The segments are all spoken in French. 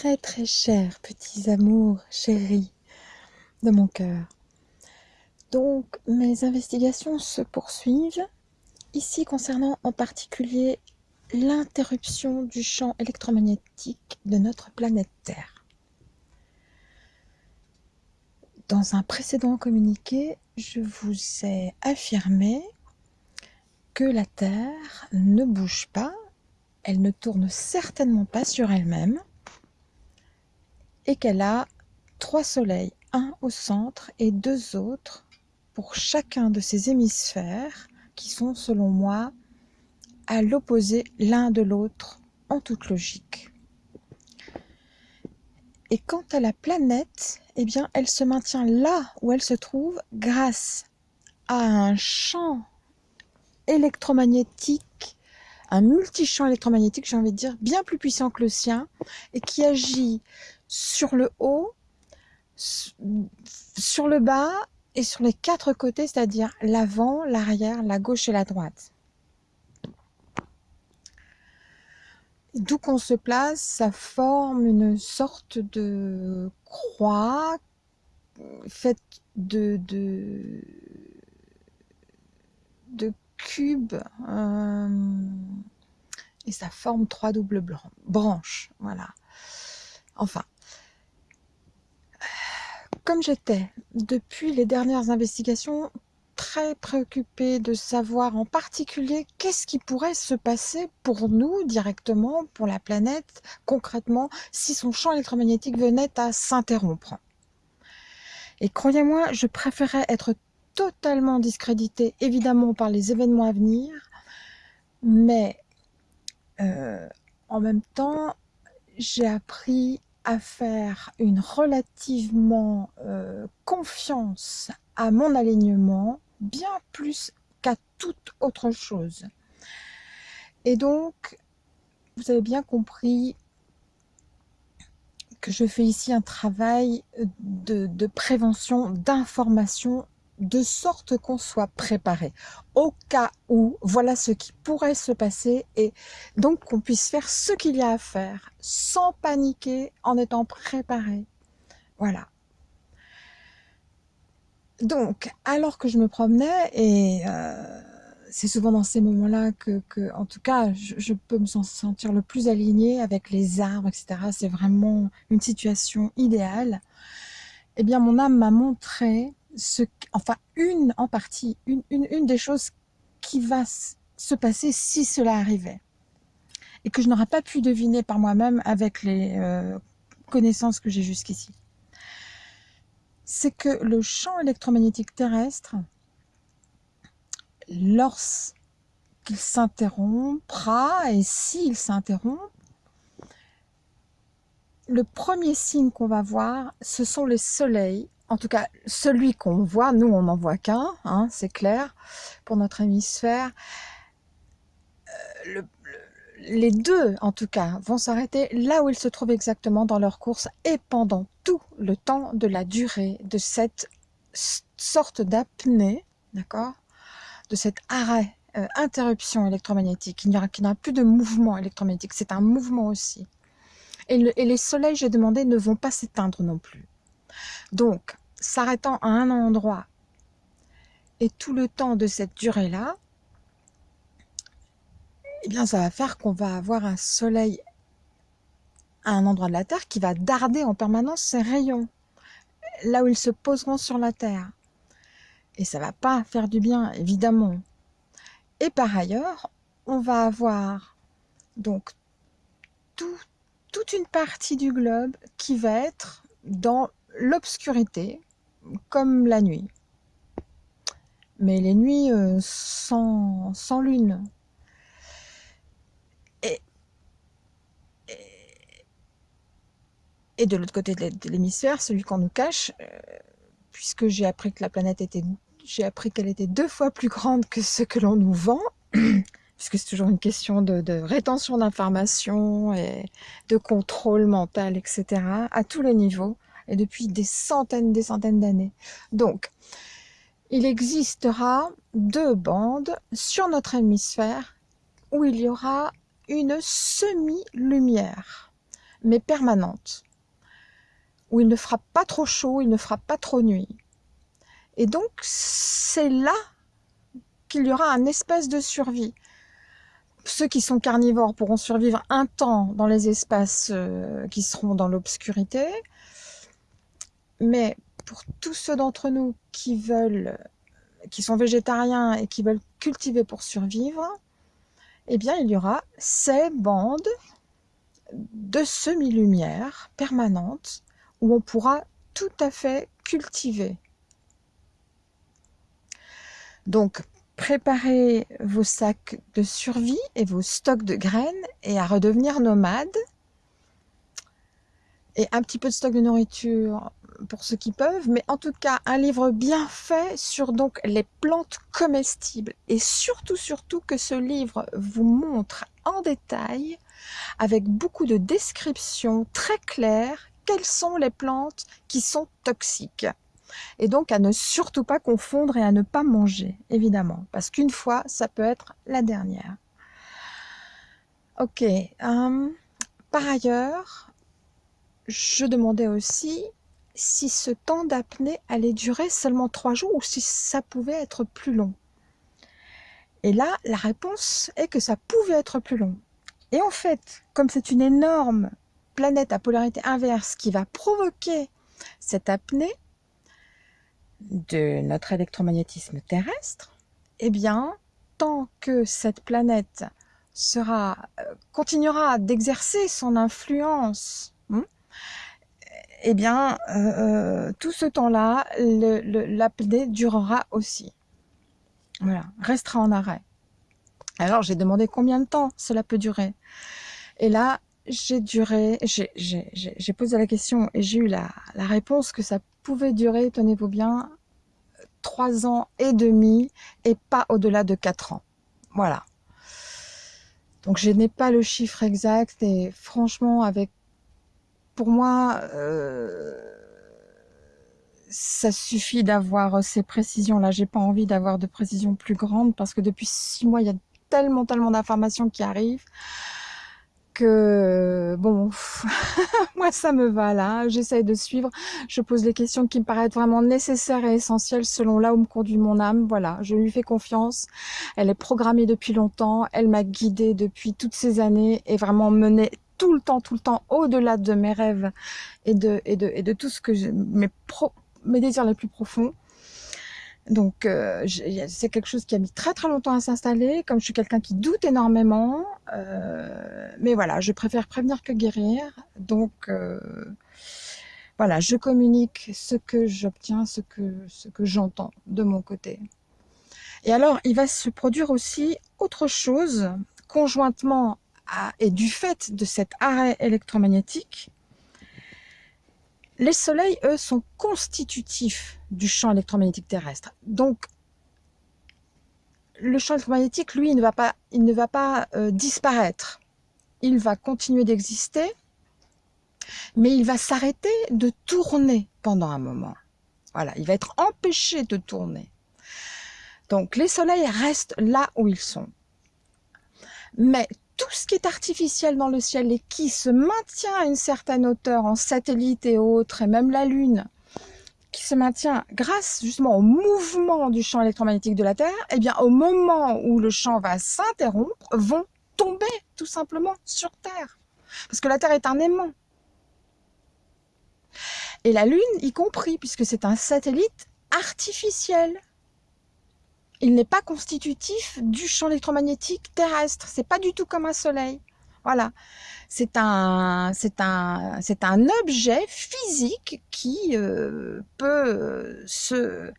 Très chers petits amours chéris de mon cœur. Donc mes investigations se poursuivent, ici concernant en particulier l'interruption du champ électromagnétique de notre planète Terre. Dans un précédent communiqué, je vous ai affirmé que la Terre ne bouge pas, elle ne tourne certainement pas sur elle-même, et qu'elle a trois soleils, un au centre et deux autres pour chacun de ces hémisphères qui sont selon moi à l'opposé l'un de l'autre en toute logique. Et quant à la planète, eh bien, elle se maintient là où elle se trouve grâce à un champ électromagnétique, un multichamp électromagnétique, j'ai envie de dire, bien plus puissant que le sien, et qui agit sur le haut, sur le bas et sur les quatre côtés, c'est-à-dire l'avant, l'arrière, la gauche et la droite. D'où qu'on se place, ça forme une sorte de croix faite de, cubes euh, et ça forme trois doubles branches. Voilà. Enfin, comme j'étais, depuis les dernières investigations, très préoccupée de savoir en particulier qu'est-ce qui pourrait se passer pour nous directement, pour la planète, concrètement, si son champ électromagnétique venait à s'interrompre. Et croyez-moi, je préférais être totalement discréditée, évidemment, par les événements à venir, mais euh, en même temps, j'ai appris à faire une relativement euh, confiance à mon alignement, bien plus qu'à toute autre chose. Et donc, vous avez bien compris que je fais ici un travail de, de prévention, d'information de sorte qu'on soit préparé au cas où voilà ce qui pourrait se passer et donc qu'on puisse faire ce qu'il y a à faire sans paniquer en étant préparé voilà donc alors que je me promenais et euh, c'est souvent dans ces moments-là que, en tout cas, je, peux me sentir le plus aligné avec les arbres, etc. C'est vraiment une situation idéale. Eh bien, mon âme m'a montré enfin une en partie, une, une, des choses qui va se passer si cela arrivait et que je n'aurais pas pu deviner par moi-même avec les euh, connaissances que j'ai jusqu'ici. C'est que le champ électromagnétique terrestre, lorsqu'il s'interrompra, et s'il s'interrompt, le premier signe qu'on va voir, ce sont les soleils en tout cas celui qu'on voit, nous on n'en voit qu'un, hein, c'est clair, pour notre hémisphère. Euh, les deux, en tout cas, vont s'arrêter là où ils se trouvent exactement dans leur course et pendant tout le temps de la durée de cette sorte d'apnée, d'accord De cet arrêt, euh, interruption électromagnétique. Il n'y aura, plus de mouvement électromagnétique, c'est un mouvement aussi. et les soleils, j'ai demandé, ne vont pas s'éteindre non plus. Donc, s'arrêtant à un endroit et tout le temps de cette durée-là, eh bien, ça va faire qu'on va avoir un soleil à un endroit de la Terre qui va darder en permanence ses rayons, là où ils se poseront sur la Terre. Et ça va pas faire du bien, évidemment. Et par ailleurs, on va avoir donc toute une partie du globe qui va être dans l'obscurité, comme la nuit. Mais les nuits euh, sans, sans, lune. Et, de l'autre côté de l'hémisphère, celui qu'on nous cache, euh, puisque j'ai appris que la planète était... J'ai appris qu'elle était deux fois plus grande que ce que l'on nous vend, puisque c'est toujours une question de, de rétention d'informations et de contrôle mental, etc., à tous les niveaux et depuis des centaines des centaines d'années. Donc, il existera deux bandes sur notre hémisphère où il y aura une semi-lumière. mais permanente, où il ne fera pas trop chaud, il ne fera pas trop nuit. Et donc, c'est là qu'il y aura un espace de survie. Ceux qui sont carnivores pourront survivre un temps dans les espaces euh, qui seront dans l'obscurité, mais pour tous ceux d'entre nous qui veulent, qui sont végétariens et qui veulent cultiver pour survivre, eh bien, il y aura ces bandes de semi-lumière permanentes où on pourra tout à fait cultiver. Donc, préparez vos sacs de survie et vos stocks de graines et à redevenir nomades. Et un petit peu de stock de nourriture pour ceux qui peuvent, mais en tout cas un livre bien fait sur donc les plantes comestibles et surtout surtout que ce livre vous montre en détail avec beaucoup de descriptions très claires quelles sont les plantes qui sont toxiques. Et donc à ne surtout pas confondre et à ne pas manger, évidemment, parce qu'une fois, ça peut être la dernière. Ok. Euh, par ailleurs, je demandais aussi si ce temps d'apnée allait durer seulement trois jours ou si ça pouvait être plus long. Et là, la réponse est que ça pouvait être plus long. Et en fait, comme c'est une énorme planète à polarité inverse qui va provoquer cette apnée de notre électromagnétisme terrestre, eh bien, tant que cette planète euh, continuera d'exercer son influence, hmm, eh bien, euh, euh, tout ce temps-là, l'apnée durera aussi. Voilà, restera en arrêt. Alors, j'ai demandé combien de temps cela peut durer. Et là, j'ai posé la question et j'ai eu la, la, réponse que ça pouvait durer, tenez-vous bien, trois ans et demi et pas au-delà de quatre ans. Voilà. Donc je n'ai pas le chiffre exact et franchement, avec pour moi, euh, ça suffit d'avoir ces précisions-là. J'ai pas envie d'avoir de précisions plus grandes parce que depuis six mois, il y a tellement, tellement d'informations qui arrivent que bon, moi ça me va là, j'essaye de suivre, je pose les questions qui me paraissent vraiment nécessaires et essentielles selon là où me conduit mon âme, voilà, je lui fais confiance, elle est programmée depuis longtemps, elle m'a guidée depuis toutes ces années et vraiment menée tout le temps, tout le temps au-delà de mes rêves et de, et de, et de tout ce que mes, mes désirs les plus profonds. Donc, euh, c'est quelque chose qui a mis très très longtemps à s'installer, comme je suis quelqu'un qui doute énormément. Euh, mais voilà, je préfère prévenir que guérir. Donc, euh, voilà, je communique ce que j'obtiens, ce que, ce que j'entends de mon côté. Et alors, il va se produire aussi autre chose, conjointement et du fait de cet arrêt électromagnétique, les soleils, eux, sont constitutifs du champ électromagnétique terrestre. Donc, le champ électromagnétique, lui, il ne va pas, il ne va pas euh, disparaître. Il va continuer d'exister, mais il va s'arrêter de tourner pendant un moment. Voilà, il va être empêché de tourner. Donc, les soleils restent là où ils sont. Mais tout ce qui est artificiel dans le ciel et qui se maintient à une certaine hauteur en satellite et autres, et même la Lune, qui se maintient grâce justement au mouvement du champ électromagnétique de la Terre, eh bien au moment où le champ va s'interrompre, vont tomber tout simplement sur Terre. Parce que la Terre est un aimant. Et la Lune y compris, puisque c'est un satellite artificiel il n'est pas constitutif du champ électromagnétique terrestre. C'est pas du tout comme un soleil. Voilà. C'est un, c'est un, c'est un objet physique qui euh, peut se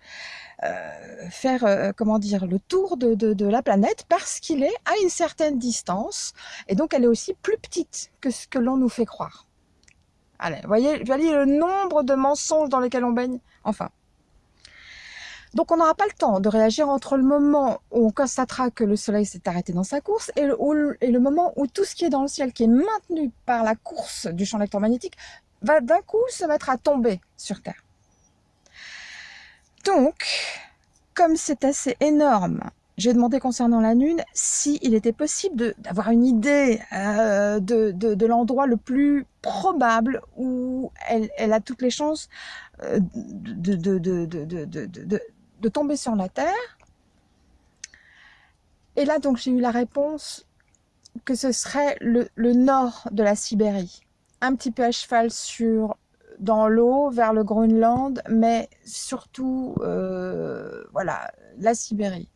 euh, faire, euh, comment dire, le tour de, de, la planète parce qu'il est à une certaine distance et donc elle est aussi plus petite que ce que l'on nous fait croire. Allez, voyez, voyez le nombre de mensonges dans lesquels on baigne. Enfin, donc on n'aura pas le temps de réagir entre le moment où on constatera que le soleil s'est arrêté dans sa course et le, moment où tout ce qui est dans le ciel, qui est maintenu par la course du champ électromagnétique, va d'un coup se mettre à tomber sur Terre. Donc, comme c'est assez énorme j'ai demandé concernant la Lune s'il était possible d'avoir une idée euh, de, l'endroit le plus probable où elle, a toutes les chances euh, de, tomber sur la Terre. Et là, donc, j'ai eu la réponse que ce serait le, le, nord de la Sibérie, un petit peu à cheval sur dans l'eau vers le Groenland, mais surtout, euh, voilà, la Sibérie.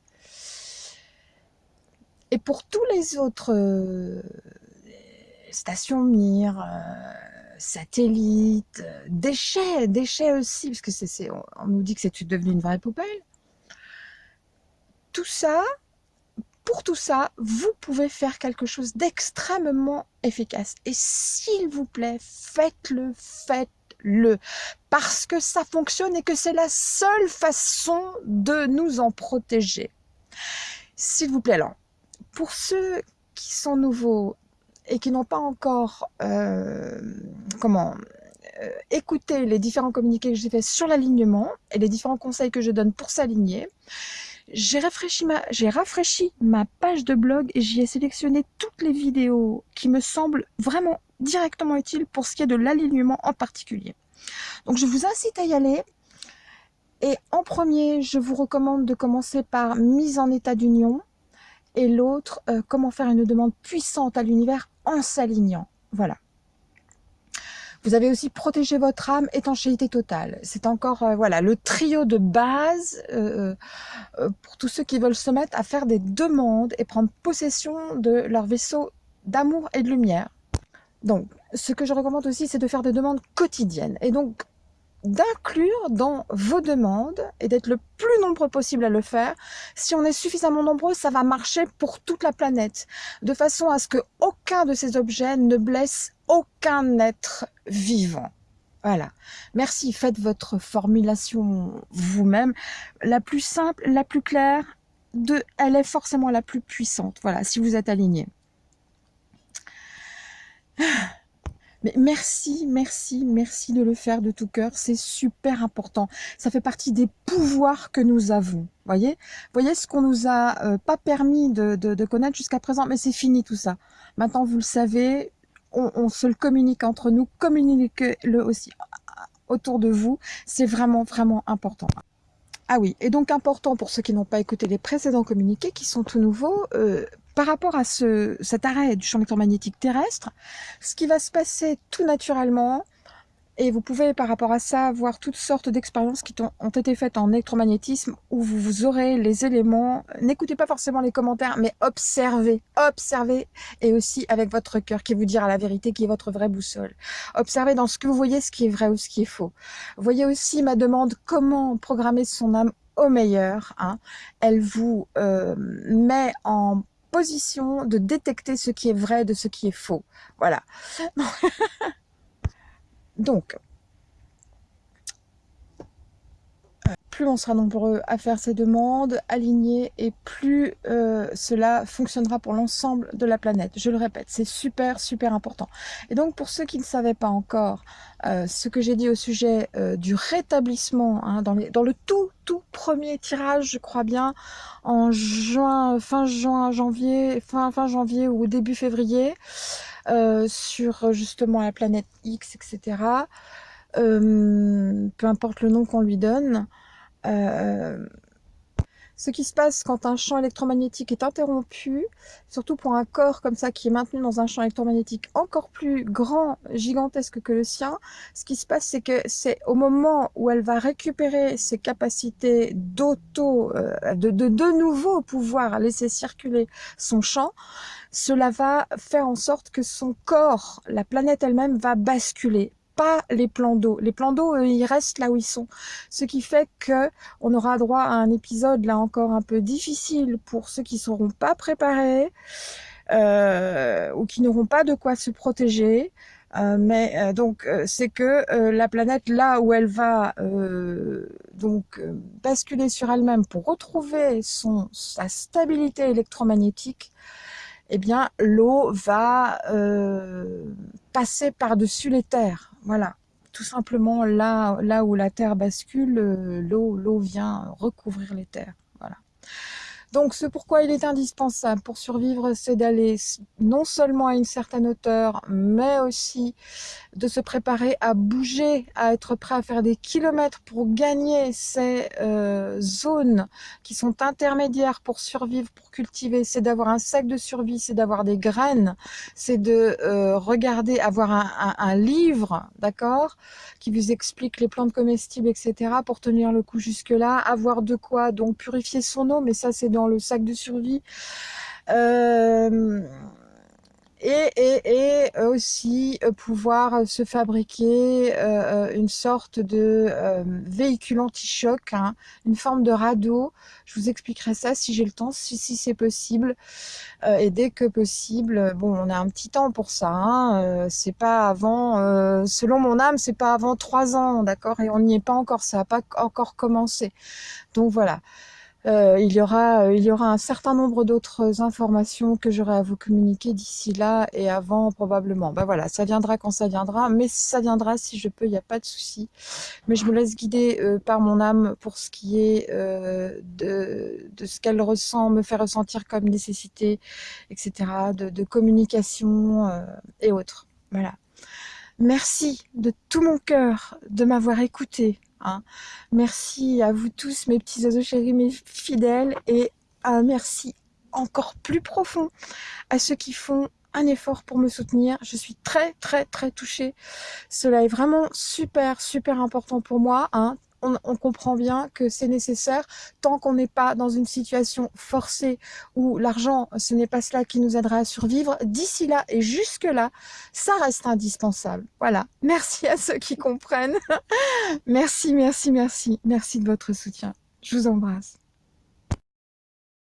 Et pour tous les autres euh, stations Mir, euh, satellites, déchets, déchets aussi, parce que c'est, on nous dit que c'est devenu une vraie poubelle. Tout ça, pour tout ça, vous pouvez faire quelque chose d'extrêmement efficace. Et s'il vous plaît, faites-le, faites-le. Parce que ça fonctionne et que c'est la seule façon de nous en protéger. S'il vous plaît, alors, pour ceux qui sont nouveaux et qui n'ont pas encore euh, comment euh, écouté les différents communiqués que j'ai faits sur l'alignement et les différents conseils que je donne pour s'aligner, j'ai rafraîchi, ma, rafraîchi ma page de blog et j'y ai sélectionné toutes les vidéos qui me semblent vraiment directement utiles pour ce qui est de l'alignement en particulier. Donc je vous incite à y aller. Et en premier, je vous recommande de commencer par mise en état d'union et l'autre, euh, comment faire une demande puissante à l'univers en s'alignant. Voilà. Vous avez aussi protégé votre âme, étanchéité totale. C'est encore euh, voilà le trio de base euh, pour tous ceux qui veulent se mettre à faire des demandes et prendre possession de leur vaisseau d'amour et de lumière. Donc, ce que je recommande aussi, c'est de faire des demandes quotidiennes. Et donc, d'inclure dans vos demandes et d'être le plus nombreux possible à le faire. Si on est suffisamment nombreux, ça va marcher pour toute la planète, de façon à ce que aucun de ces objets ne blesse aucun être vivant. Voilà. Merci. Faites votre formulation vous-même. La plus simple, la plus claire, de, elle est forcément la plus puissante. Voilà, si vous êtes aligné. Merci, merci, merci de le faire de tout cœur. C'est super important. Ça fait partie des pouvoirs que nous avons. Voyez, voyez ce qu'on nous a euh, pas permis de, connaître jusqu'à présent, mais c'est fini tout ça. Maintenant, vous le savez, on, se le communique entre nous, communiquez-le aussi autour de vous. C'est vraiment, vraiment important. Ah oui, et donc important pour ceux qui n'ont pas écouté les précédents communiqués, qui sont tout nouveaux, euh, par rapport à ce, cet arrêt du champ électromagnétique terrestre, ce qui va se passer tout naturellement, et vous pouvez par rapport à ça voir toutes sortes d'expériences qui ont été faites en électromagnétisme où vous, aurez les éléments. N'écoutez pas forcément les commentaires, mais observez, observez et aussi avec votre cœur qui vous dira la vérité, qui est votre vraie boussole. Observez dans ce que vous voyez ce qui est vrai ou ce qui est faux. Voyez aussi ma demande comment programmer son âme au meilleur. Hein. Elle vous euh, met en de détecter ce qui est vrai de ce qui est faux. Voilà. Donc, plus on sera nombreux à faire ces demandes, alignées, et plus euh, cela fonctionnera pour l'ensemble de la planète. Je le répète, c'est super, super important. Et donc, pour ceux qui ne savaient pas encore euh, ce que j'ai dit au sujet euh, du rétablissement, hein, dans, le tout, tout premier tirage, je crois bien, en fin juin, janvier, fin, fin janvier ou début février, sur justement la planète X, etc., peu importe le nom qu'on lui donne, euh, ce qui se passe quand un champ électromagnétique est interrompu, surtout pour un corps comme ça qui est maintenu dans un champ électromagnétique encore plus grand, gigantesque que le sien, ce qui se passe c'est que c'est au moment où elle va récupérer ses capacités d'auto, euh, de, de de nouveau pouvoir laisser circuler son champ, cela va faire en sorte que son corps, la planète elle-même va basculer pas les plans d'eau. Les plans d'eau, ils restent là où ils sont. Ce qui fait que on aura droit à un épisode là encore un peu difficile pour ceux qui seront pas préparés euh, ou qui n'auront pas de quoi se protéger. Euh, mais euh, donc c'est que la planète là où elle va donc basculer sur elle-même pour retrouver sa stabilité électromagnétique, eh bien l'eau va passer par-dessus les terres. Voilà, tout simplement là, là où la terre bascule, euh, l'eau l'eau vient recouvrir les terres. Voilà. Donc ce pourquoi il est indispensable pour survivre, c'est d'aller non seulement à une certaine hauteur, mais aussi de se préparer à bouger, à être prêt à faire des kilomètres pour gagner ces euh, zones qui sont intermédiaires pour survivre, pour cultiver. C'est d'avoir un sac de survie, c'est d'avoir des graines, c'est de euh, regarder, avoir un, livre, d'accord, qui vous explique les plantes comestibles, etc., pour tenir le coup jusque-là, avoir de quoi donc purifier son eau, mais ça c'est dans le sac de survie. Euh, et, aussi euh, pouvoir se fabriquer euh, une sorte de véhicule anti-choc, hein, une forme de radeau. Je vous expliquerai ça si j'ai le temps, si, c'est possible. et dès que possible, bon, on a un petit temps pour ça. Hein, c'est pas avant, selon mon âme, c'est pas avant trois ans, d'accord? Et on n'y est pas encore, ça n'a pas encore commencé. Donc voilà. Euh, il, y aura, euh, il y aura un certain nombre d'autres informations que j'aurai à vous communiquer d'ici là et avant probablement. Ben voilà, ça viendra quand ça viendra, mais ça viendra si je peux, il n'y a pas de souci. Mais je me laisse guider euh, par mon âme pour ce qui est de, de, ce qu'elle ressent, me fait ressentir comme nécessité, etc., de, de communication et autres. Voilà. Merci de tout mon cœur de m'avoir écouté. Hein. Merci à vous tous, mes petits oiseaux chéris, mes fidèles, et un merci encore plus profond à ceux qui font un effort pour me soutenir. Je suis très, très, très touchée. Cela est vraiment super, super important pour moi. Hein on, comprend bien que c'est nécessaire tant qu'on n'est pas dans une situation forcée où l'argent, ce n'est pas cela qui nous aidera à survivre. D'ici là et jusque-là, ça reste indispensable. Voilà. Merci à ceux qui comprennent. merci, merci, merci. Merci de votre soutien. Je vous embrasse.